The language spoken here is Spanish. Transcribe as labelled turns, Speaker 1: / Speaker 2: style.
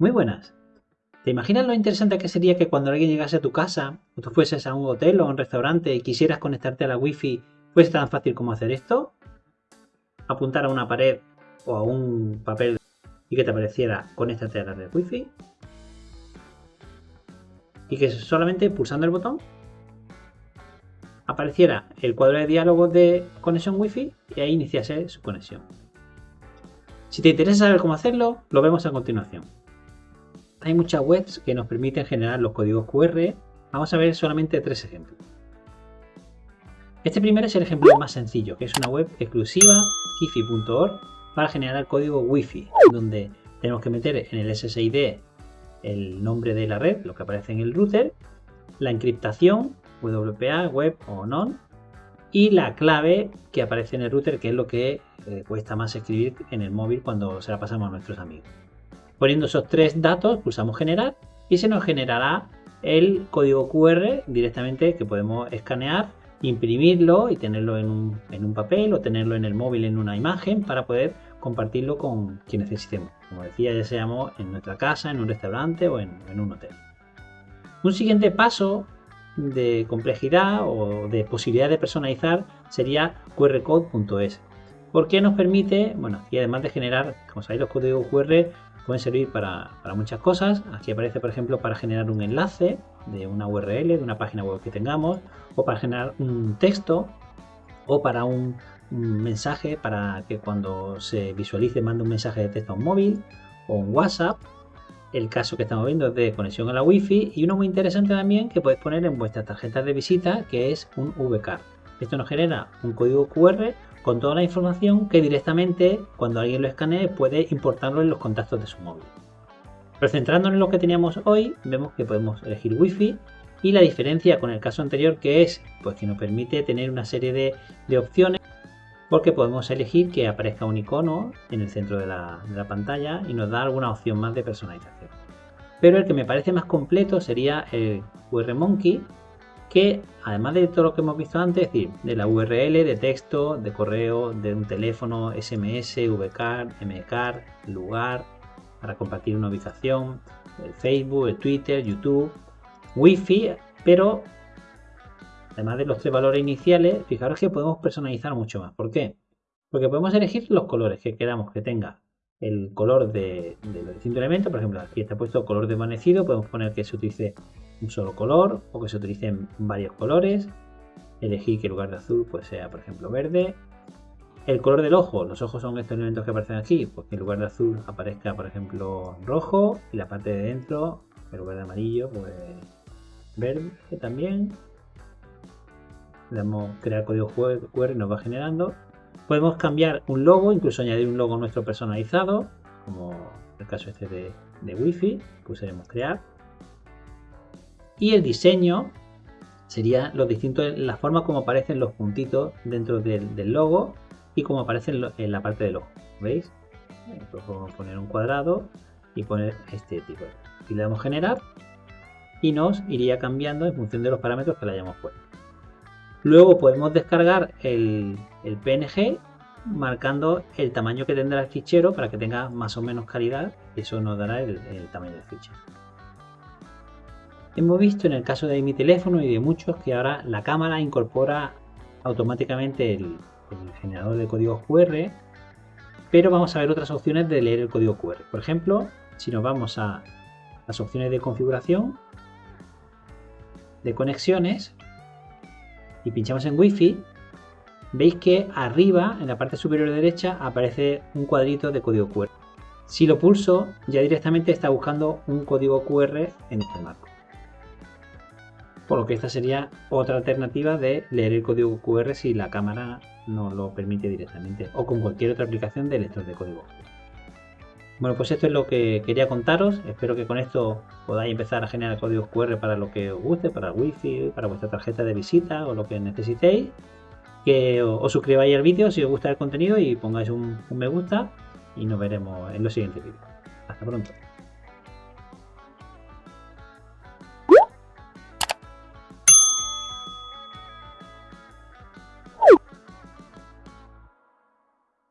Speaker 1: Muy buenas. ¿Te imaginas lo interesante que sería que cuando alguien llegase a tu casa, o tú fueses a un hotel o a un restaurante y quisieras conectarte a la wifi, fuese tan fácil como hacer esto? Apuntar a una pared o a un papel y que te apareciera conéctate a la red wifi. Y que solamente pulsando el botón apareciera el cuadro de diálogo de conexión wifi y ahí iniciase su conexión. Si te interesa saber cómo hacerlo, lo vemos a continuación hay muchas webs que nos permiten generar los códigos QR. Vamos a ver solamente tres ejemplos. Este primero es el ejemplo más sencillo, que es una web exclusiva, kifi.org, para generar código Wi-Fi, donde tenemos que meter en el SSID el nombre de la red, lo que aparece en el router, la encriptación, WPA, web o non, y la clave que aparece en el router, que es lo que eh, cuesta más escribir en el móvil cuando se la pasamos a nuestros amigos. Poniendo esos tres datos, pulsamos generar y se nos generará el código QR directamente que podemos escanear, imprimirlo y tenerlo en un, papel o tenerlo en el móvil en una imagen para poder compartirlo con quien necesitemos. Como decía, ya seamos en nuestra casa, en un restaurante o en, en un hotel. Un siguiente paso de complejidad o de posibilidad de personalizar sería qrcode.es porque nos permite, bueno, y además de generar, como sabéis, los códigos QR pueden servir para, muchas cosas. Aquí aparece, por ejemplo, para generar un enlace de una URL, de una página web que tengamos, o para generar un texto, o para un, mensaje, para que cuando se visualice mande un mensaje de texto a un móvil o un WhatsApp. El caso que estamos viendo es de conexión a la Wi-Fi y uno muy interesante también que podéis poner en vuestras tarjetas de visita que es un VCard. Esto nos genera un código QR con toda la información que directamente cuando alguien lo escanee puede importarlo en los contactos de su móvil. Pero centrándonos en lo que teníamos hoy, vemos que podemos elegir Wi-Fi y la diferencia con el caso anterior que es pues que nos permite tener una serie de, opciones porque podemos elegir que aparezca un icono en el centro de la, de la pantalla y nos da alguna opción más de personalización. Pero el que me parece más completo sería el QR que además de todo lo que hemos visto antes, es decir, de la URL, de texto, de correo, de un teléfono, SMS, VCard, MCard, lugar, para compartir una ubicación, el Facebook, el Twitter, YouTube, Wi-Fi, pero además de los tres valores iniciales, fijaros que podemos personalizar mucho más. ¿Por qué? Porque podemos elegir los colores que queramos que tenga el color de, de los distintos elementos. Por ejemplo, aquí está puesto color desvanecido, podemos poner que se utilice un solo color o que se utilicen varios colores. Elegir que en lugar de azul pues sea por ejemplo verde. El color del ojo, los ojos son estos elementos que aparecen aquí, pues que en lugar de azul aparezca por ejemplo rojo y la parte de dentro, en lugar de amarillo, pues verde también. Le damos crear código QR y nos va generando. Podemos cambiar un logo, incluso añadir un logo nuestro personalizado, como el caso este de, de Wi-Fi, pulsaremos crear y el diseño sería los distintos, la forma como aparecen los puntitos dentro del, logo y como aparecen en la parte del ojo. ¿Veis? podemos poner un cuadrado y poner este tipo. Y le damos generar y nos iría cambiando en función de los parámetros que le hayamos puesto. Luego podemos descargar el, PNG marcando el tamaño que tendrá el fichero para que tenga más o menos calidad. Eso nos dará el tamaño del fichero. Hemos visto en el caso de mi teléfono y de muchos que ahora la cámara incorpora automáticamente el, generador de código QR, pero vamos a ver otras opciones de leer el código QR. Por ejemplo, si nos vamos a las opciones de configuración, de conexiones, y pinchamos en Wi-Fi, veis que arriba, en la parte superior derecha, aparece un cuadrito de código QR. Si lo pulso, ya directamente está buscando un código QR en este marco por lo que esta sería otra alternativa de leer el código QR si la cámara no lo permite directamente o con cualquier otra aplicación de lector de código. Bueno, pues esto es lo que quería contaros. Espero que con esto podáis empezar a generar códigos QR para lo que os guste, para el wifi, para vuestra tarjeta de visita o lo que necesitéis. Que os suscribáis al vídeo si os gusta el contenido y pongáis un, un me gusta y nos veremos en los siguientes vídeos. Hasta pronto.